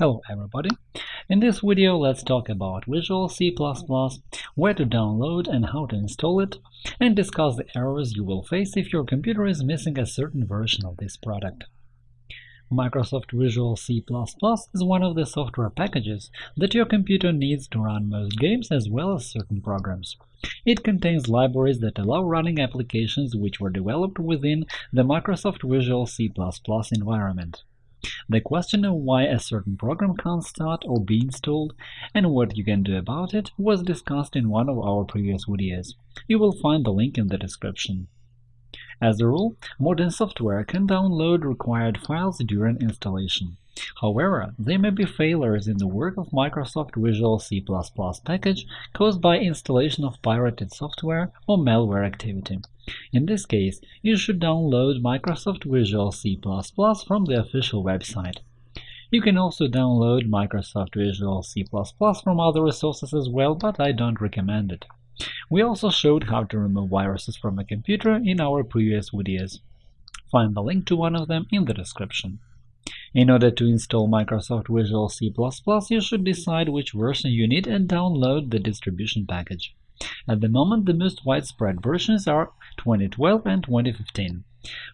Hello everybody! In this video let's talk about Visual C++, where to download and how to install it, and discuss the errors you will face if your computer is missing a certain version of this product. Microsoft Visual C++ is one of the software packages that your computer needs to run most games as well as certain programs. It contains libraries that allow running applications which were developed within the Microsoft Visual C++ environment. The question of why a certain program can't start or be installed and what you can do about it was discussed in one of our previous videos. You will find the link in the description. As a rule, modern software can download required files during installation. However, there may be failures in the work of Microsoft Visual C++ package caused by installation of pirated software or malware activity. In this case, you should download Microsoft Visual C++ from the official website. You can also download Microsoft Visual C++ from other resources as well, but I don't recommend it. We also showed how to remove viruses from a computer in our previous videos. Find the link to one of them in the description. In order to install Microsoft Visual C++, you should decide which version you need and download the distribution package. At the moment, the most widespread versions are 2012 and 2015.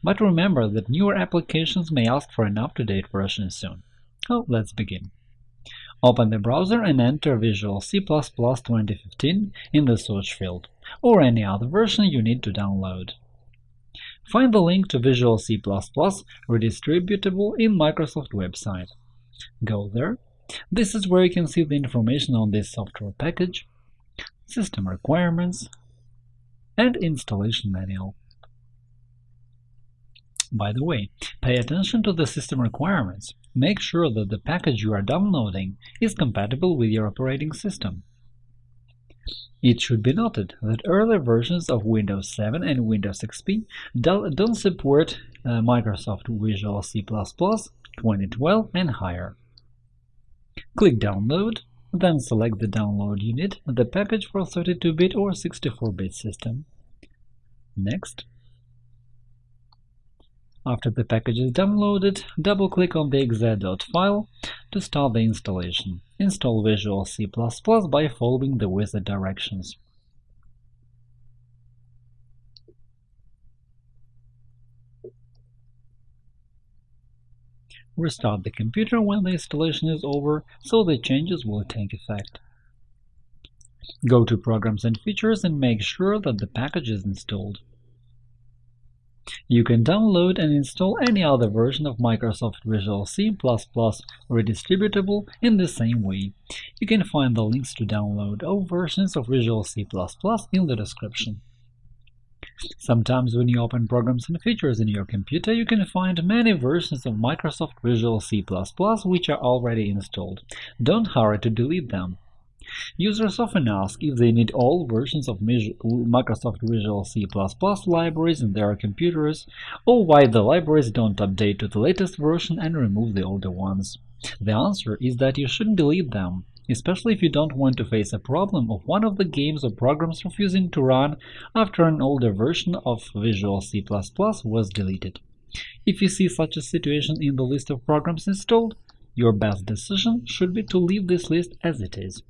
But remember that newer applications may ask for an up-to-date version soon. So let's begin. Open the browser and enter Visual C++ 2015 in the search field, or any other version you need to download. Find the link to Visual C++ redistributable in Microsoft website. Go there. This is where you can see the information on this software package, system requirements, and installation manual. By the way, pay attention to the system requirements. Make sure that the package you are downloading is compatible with your operating system. It should be noted that earlier versions of Windows 7 and Windows XP don't support uh, Microsoft Visual C++ 2012 and higher. Click Download, then select the download unit, the package for 32-bit or 64-bit system. Next. After the package is downloaded, double-click on the exe.dot file to start the installation. Install Visual C++ by following the wizard directions. Restart the computer when the installation is over, so the changes will take effect. Go to Programs and Features and make sure that the package is installed. You can download and install any other version of Microsoft Visual C++ redistributable in the same way. You can find the links to download all versions of Visual C++ in the description. Sometimes when you open Programs and Features in your computer, you can find many versions of Microsoft Visual C++ which are already installed. Don't hurry to delete them. Users often ask if they need all versions of Microsoft Visual C++ libraries in their computers, or why the libraries don't update to the latest version and remove the older ones. The answer is that you shouldn't delete them, especially if you don't want to face a problem of one of the games or programs refusing to run after an older version of Visual C++ was deleted. If you see such a situation in the list of programs installed, your best decision should be to leave this list as it is.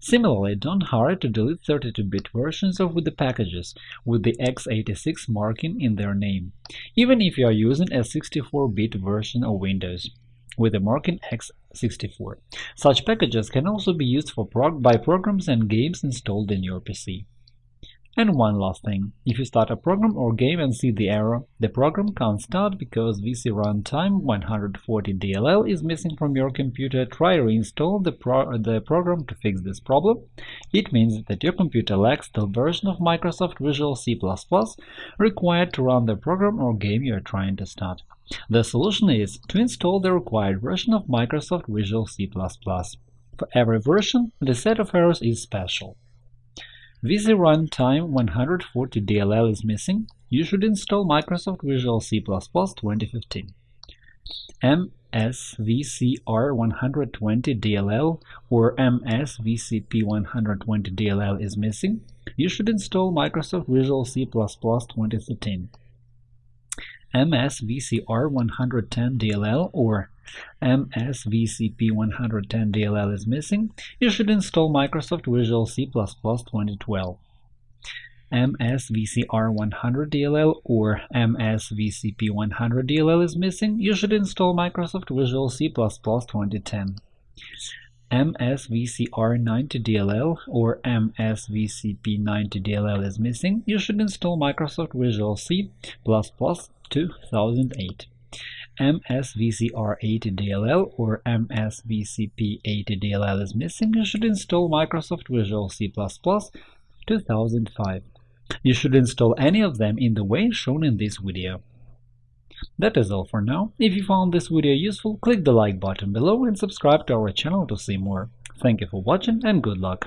Similarly, don't hurry to delete 32-bit versions of the packages with the x86 marking in their name, even if you are using a 64-bit version of Windows with the marking x64. Such packages can also be used for prog by programs and games installed in your PC. And one last thing, if you start a program or game and see the error, the program can't start because VC runtime 140 DLL is missing from your computer, try reinstall the, pro the program to fix this problem. It means that your computer lacks the version of Microsoft Visual C++ required to run the program or game you are trying to start. The solution is to install the required version of Microsoft Visual C++. For every version, the set of errors is special. VC Runtime 140 DLL is missing, you should install Microsoft Visual C++ 2015. MSVCR 120 DLL or MSVCP 120 DLL is missing, you should install Microsoft Visual C++ 2013. MSVCR110DLL or MSVCP110DLL is missing, you should install Microsoft Visual C++ 2012. MSVCR100DLL or MSVCP100DLL is missing, you should install Microsoft Visual C++ 2010. MSVCR90DLL or MSVCP90DLL is missing, you should install Microsoft Visual C++ 2008. MSVCR80DLL or MSVCP80DLL is missing, you should install Microsoft Visual C++ 2005. You should install any of them in the way shown in this video. That is all for now. If you found this video useful, click the like button below and subscribe to our channel to see more. Thank you for watching and good luck!